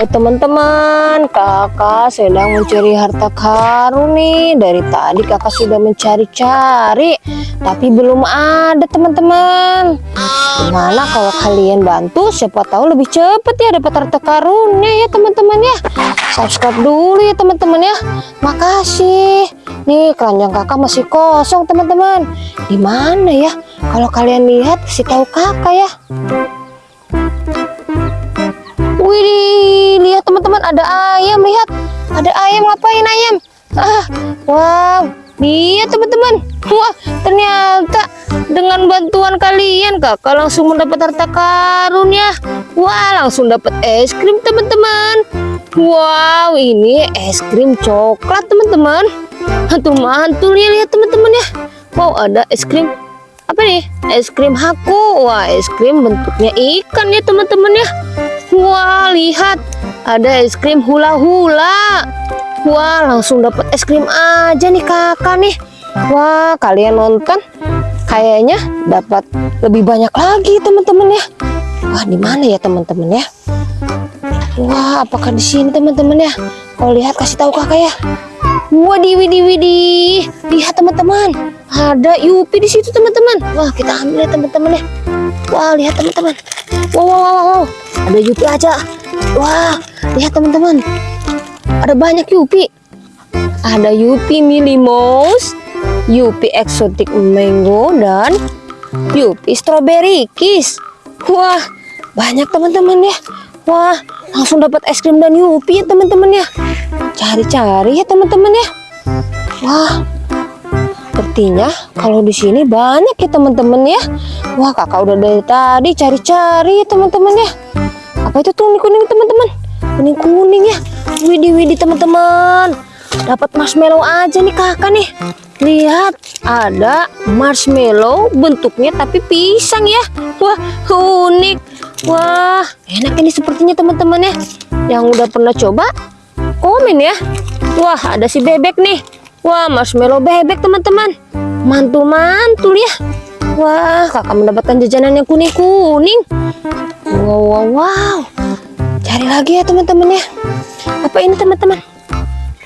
Teman-teman, kakak sedang mencari harta karun nih. Dari tadi kakak sudah mencari-cari, tapi belum ada teman-teman. Gimana kalau kalian bantu? Siapa tahu lebih cepat ya dapat harta karunnya ya teman-teman ya. Subscribe dulu ya teman-teman ya. Makasih. Nih keranjang kakak masih kosong teman-teman. Di mana ya? Kalau kalian lihat, kasih tahu kakak ya. Wih, lihat teman-teman ada ayam, lihat. Ada ayam ngapain ayam? Ah, wow. Lihat teman-teman. Wah, ternyata dengan bantuan kalian kakak langsung mendapat harta karun ya. Wah, langsung dapat es krim teman-teman. Wow, ini es krim coklat teman-teman. Hantu mantul ya lihat teman-teman ya. Wow, ada es krim apa nih? Es krim haku. Wah, es krim bentuknya ikan ya teman-teman ya. Wah, lihat ada es krim hula-hula. Wah, langsung dapat es krim aja nih kakak nih. Wah, kalian nonton kayaknya dapat lebih banyak lagi teman-teman ya. Wah, di mana ya teman-teman ya? Wah, apakah di sini teman-teman ya? Kalau lihat kasih tahu kakak ya. Wadi widi widi. Lihat teman-teman. Ada Yupi di situ teman-teman. Wah, kita ambil ya teman-teman ya. Wah, lihat teman-teman. Wow, wow, wow, wow. Ada Yupi aja. Wah, lihat teman-teman. Ada banyak Yupi. Ada Yupi Mini Mouse, Yupi Exotic Mango dan Yupi Strawberry Kiss. Wah, banyak teman-teman ya. Wah, langsung dapat es krim dan Yupi ya teman-teman ya. Cari-cari ya teman-teman ya. Wah, sepertinya kalau di sini banyak ya teman-teman ya. Wah, kakak udah dari tadi cari-cari ya teman-teman ya. Apa itu tuh kuning-kuning teman-teman? Kuning-kuning ya. Widih teman-teman. Dapat marshmallow aja nih kakak nih. Lihat, ada marshmallow bentuknya tapi pisang ya. Wah, unik. Wah, enak ini sepertinya teman-teman ya. Yang udah pernah coba, komen ya. Wah, ada si bebek nih. Wah, marshmallow bebek teman-teman. Mantul-mantul ya. Wah, kakak mendapatkan jajanan yang kuning-kuning. Wow, wow, wow. Cari lagi ya teman-teman ya. Apa ini teman-teman?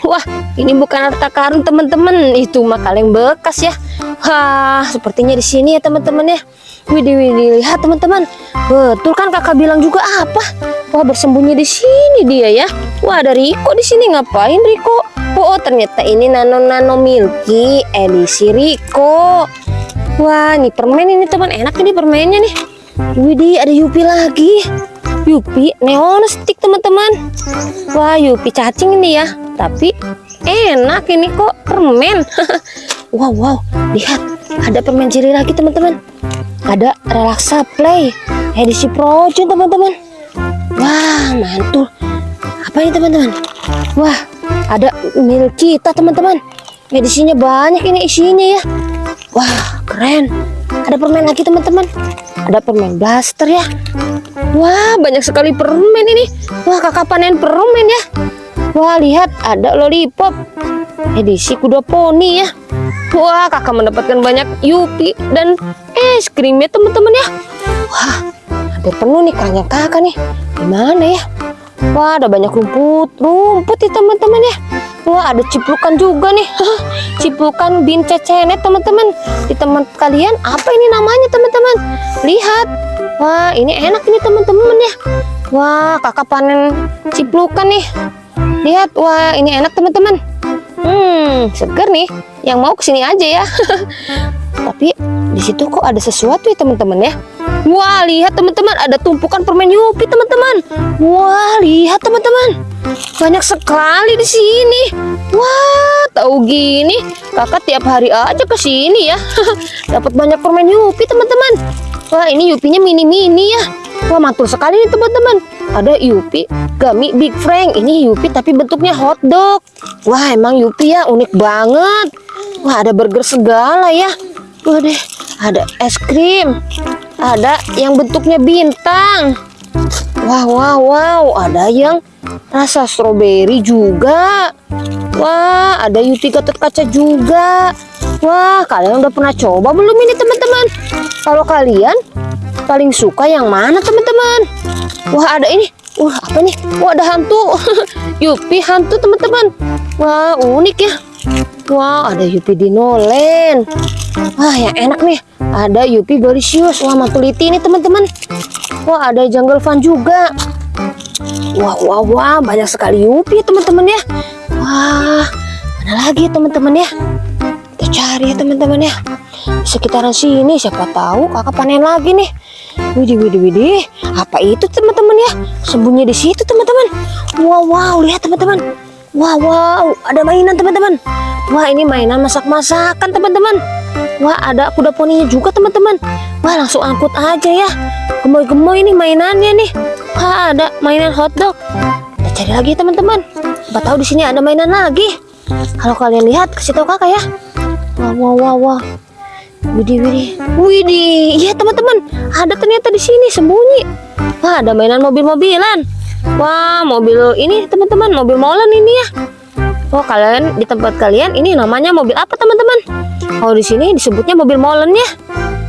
Wah, ini bukan harta karun teman-teman. Itu mah kaleng bekas ya. Wah, sepertinya di sini ya teman-teman ya. Widih, widih, lihat teman-teman. Betul kan kakak bilang juga apa? Wah, bersembunyi di sini dia ya. Wah, ada Riko di sini. Ngapain Riko? Oh, ternyata ini Nano Nano Milky edisi Riko. Wah, ini permen ini teman. Enak ini permennya nih. Widih, ada Yupi lagi. Yupi neon stick teman-teman. Wah, Yupi cacing ini ya. Tapi enak ini kok permen. wow, wow. Lihat, ada permen ciri lagi teman-teman. Ada relaksa play edisi Projun teman-teman. Wah, mantul. Apa ini teman-teman? Wah, ada mil kita teman-teman. Edisinya banyak ini isinya ya. Wah, keren. Ada permen lagi teman-teman. Ada permen blaster ya. Wah, banyak sekali permen ini. Wah, kakak panen permen ya. Wah, lihat ada lollipop. Edisi kuda poni ya. Wah, kakak mendapatkan banyak Yupi dan es krim ya teman-teman ya. Wah, hampir penuh nih keranjang kakak nih. Gimana ya? Wah, ada banyak rumput, rumput ya teman-teman ya. Wah, ada ciplukan juga nih. ciplukan bin cecenet teman-teman. Di teman kalian apa ini namanya teman-teman? Lihat. Wah, ini enak ini teman-teman ya. Wah, kakak panen ciplukan nih. Lihat, wah ini enak teman-teman. Hmm, seger nih. Yang mau ke sini aja ya. Tapi di situ kok ada sesuatu ya teman-teman ya. Wah, lihat teman-teman, ada tumpukan permen Yupi teman-teman. Wah, lihat teman-teman. Banyak sekali di sini. Wah, tahu gini, kakak tiap hari aja ke sini ya. Dapat banyak permen Yupi teman-teman. Wah, ini Yupinya mini-mini ya. Wah, mantul sekali nih teman-teman. Ada Yupi Gummy Big Frank. Ini Yupi tapi bentuknya hotdog. Wah, emang Yupi ya unik banget. Wah, ada burger segala ya. Deh, ada es krim. Ada yang bentuknya bintang. Wow, wow, wow. Ada yang rasa stroberi juga. Wah, ada Yupi Gatot Kaca juga. Wah, kalian udah pernah coba belum ini teman-teman? Kalau kalian paling suka yang mana teman-teman? Wah, ada ini Wah, apa nih? Wah, ada hantu. Yupi hantu, teman-teman. Wah, unik ya. Wah, ada Yupi Dinoland. Wah, yang enak nih. Ada Yupi Gorisius. Wah, Matuliti ini, teman-teman. Wah, ada Jungle Fun juga. Wah, wah, wah, banyak sekali Yupi, teman-teman ya. Wah, mana lagi teman-teman ya? Kita cari ya, teman-teman ya. Sekitaran sini, siapa tahu kakak panen lagi nih. Widih, widih, widih. Apa itu teman-teman ya? Sembunyi di situ teman-teman. Wow, wow, lihat teman-teman. Wow, wow, ada mainan teman-teman. Wah, ini mainan masak-masakan teman-teman. Wah, ada kuda poninya juga teman-teman. Wah, langsung angkut aja ya. Gemoy-gemoy ini mainannya nih. Wah, ada mainan hotdog. Kita cari lagi teman-teman. Siapa tahu di sini ada mainan lagi. Kalau kalian lihat, kasih tahu kakak ya. Wah, wah, wah, wah. Widih, widih, widih, iya teman-teman, ada ternyata di sini sembunyi. Wah, ada mainan mobil-mobilan. Wah, mobil ini teman-teman, mobil molen ini ya. Oh, kalian di tempat kalian ini namanya mobil apa teman-teman? Oh, di sini disebutnya mobil molen ya.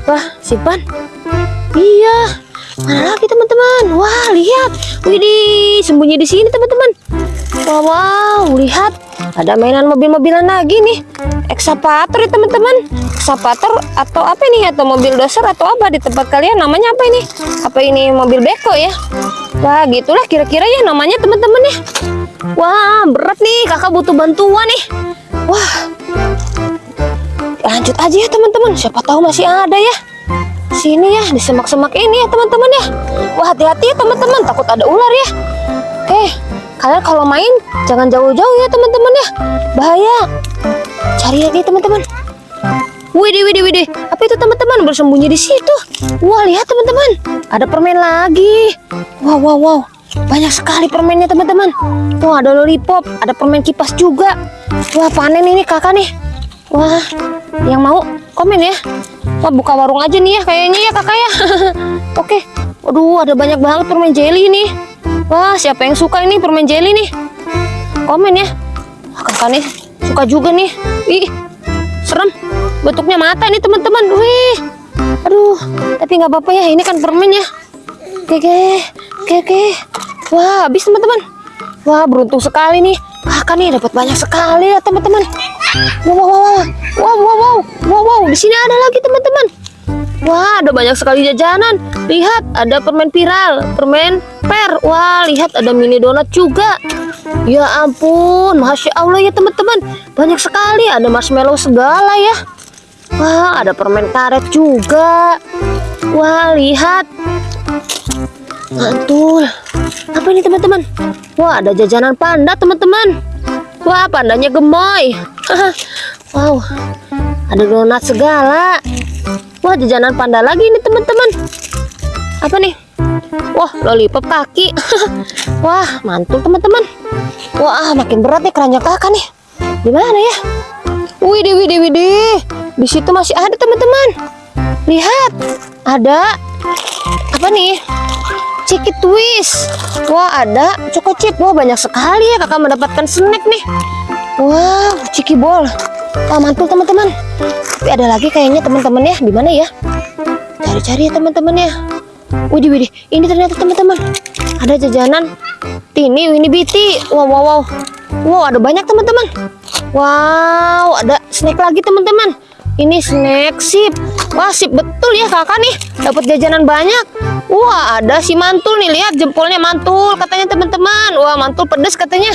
Wah, simpan. Iya, mana lagi teman-teman? Wah, lihat, widih, sembunyi di sini teman-teman. Wow, wow, lihat, ada mainan mobil-mobilan lagi nih. Ekskavator ya teman-teman. Ekskavator atau apa nih? Atau mobil doser atau apa di tempat kalian? Namanya apa ini? Apa ini mobil beko ya? Wah, gitulah kira-kira ya namanya teman-teman ya. Wah, berat nih. Kakak butuh bantuan nih. Wah. Lanjut aja ya teman-teman. Siapa tahu masih ada ya. Sini ya, di semak-semak ini ya teman-teman ya. Wah, hati-hati ya teman-teman. Takut ada ular ya. Oke, kalian kalau main jangan jauh-jauh ya teman-teman ya. Bahaya. Cari lagi teman-teman. Widih, widih, widih. Apa itu teman-teman bersembunyi di situ? Wah, lihat teman-teman. Ada permen lagi. Wow, wow, wow. Banyak sekali permennya teman-teman. Tuh ada lollipop, ada permen kipas juga. Wah, panen ini kakak nih. Wah, yang mau komen ya. Wah, buka warung aja nih ya kayaknya ya kakak ya. Oke. Waduh, ada banyak banget permen jelly ini. Wah, siapa yang suka ini permen jelly nih? Komen ya. Kakak nih suka juga nih. Ih, serem. Bentuknya mata nih teman-teman. Wih, aduh. Tapi nggak apa-apa ya. Ini kan permen ya. Oke, oke, oke. Wah, habis teman-teman. Wah, beruntung sekali nih. Kakak nih dapat banyak sekali ya teman-teman. Wow, wow, wow, wow, wow, wow, wow, wow. Di sini ada lagi teman-teman. Wah, ada banyak sekali jajanan. Lihat, ada permen viral, permen per. Wah, lihat ada mini donat juga. Ya ampun, masya Allah ya teman-teman. Banyak sekali, ada marshmallow segala ya. Wah, ada permen karet juga. Wah, lihat. Mantul. Apa ini teman-teman? Wah, ada jajanan panda teman-teman. Wah, pandanya gemoy. wow, ada donat segala. Wah, jajanan panda lagi nih teman-teman. Apa nih? Wah, lollipop kaki. Wah, mantul teman-teman. Wah, makin berat nih keranjang kakak nih. Di mana ya? Widih, widih, widih. Di situ masih ada teman-teman. Lihat, ada apa nih? Ciki twist. Wah, ada choco chip. Wah, banyak sekali ya kakak mendapatkan snack nih. Wow, ciki bol. Wah, mantul teman-teman. Tapi ada lagi kayaknya teman-teman ya. Di mana ya? Cari-cari ya teman-teman ya. Widih, widih. Ini ternyata teman-teman. Ada jajanan Tini Winnie Biti. Wow, wow, wow. Wow, ada banyak teman-teman. Wow, ada snack lagi teman-teman. Ini snack sip. Wah, sip betul ya kakak nih. Dapat jajanan banyak. Wah, ada si mantul nih. Lihat jempolnya mantul katanya teman-teman. Wah, mantul pedes katanya.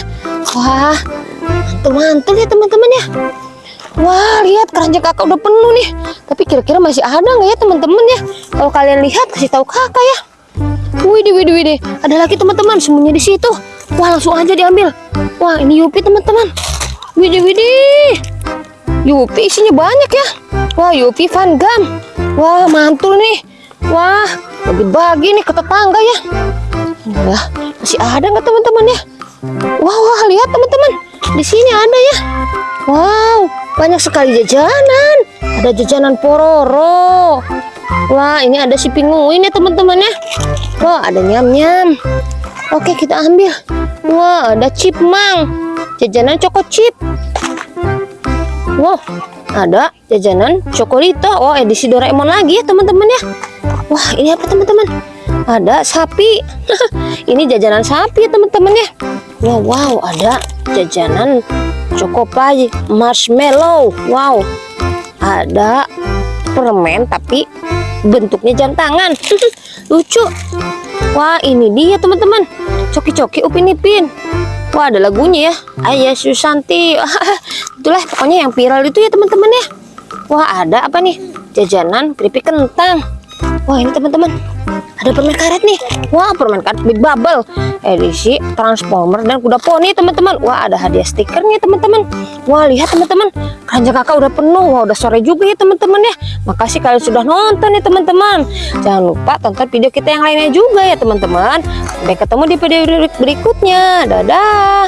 Wah, mantul-mantul ya teman-teman ya. Wah, lihat keranjang kakak udah penuh nih. Tapi kira-kira masih ada nggak ya teman-teman ya? Kalau kalian lihat, kasih tahu kakak ya. Widih, widih, widih. Ada lagi teman-teman sembunyi di situ. Wah, langsung aja diambil. Wah, ini Yupi teman-teman. Widih, widih. Yupi isinya banyak ya. Wah, Yupi Van Gam. Wah, mantul nih. Wah, bagi-bagi nih ke tetangga ya. Wah, masih ada nggak teman-teman ya? Wah, wah, lihat teman-teman. Di sini ada ya. Wow, banyak sekali jajanan. Ada jajanan pororo. Wah, ini ada si pinguin ya teman-teman ya. Wah, ada nyam-nyam. Oke, kita ambil. Wah, ada chipmang. Jajanan choco chip. Wow, ada jajanan Chocolito. Oh, edisi Doraemon lagi ya teman-teman ya. Wah, ini apa teman-teman? Ada sapi. Ini jajanan sapi teman-teman ya. Wow, wow, ada jajanan Chocopai marshmallow. Wow. Ada permen tapi bentuknya jam tangan. Lucu. Wah, ini dia teman-teman. Coki-coki Upin Ipin. Wah, ada lagunya ya. Ayah Susanti. Itulah pokoknya yang viral itu ya teman-teman ya. Wah, ada apa nih? Jajanan keripik kentang. Wah, ini teman-teman. Ada permen karet nih. Wah, permen karet Big Bubble. Edisi Transformer dan kuda poni, teman-teman. Wah, ada hadiah stikernya, teman-teman. Wah, lihat teman-teman. Keranjang kakak udah penuh. Wah, udah sore juga ya, teman-teman ya. Makasih kalian sudah nonton ya, teman-teman. Jangan lupa tonton video kita yang lainnya juga ya, teman-teman. Sampai ketemu di video berikutnya. Dadah.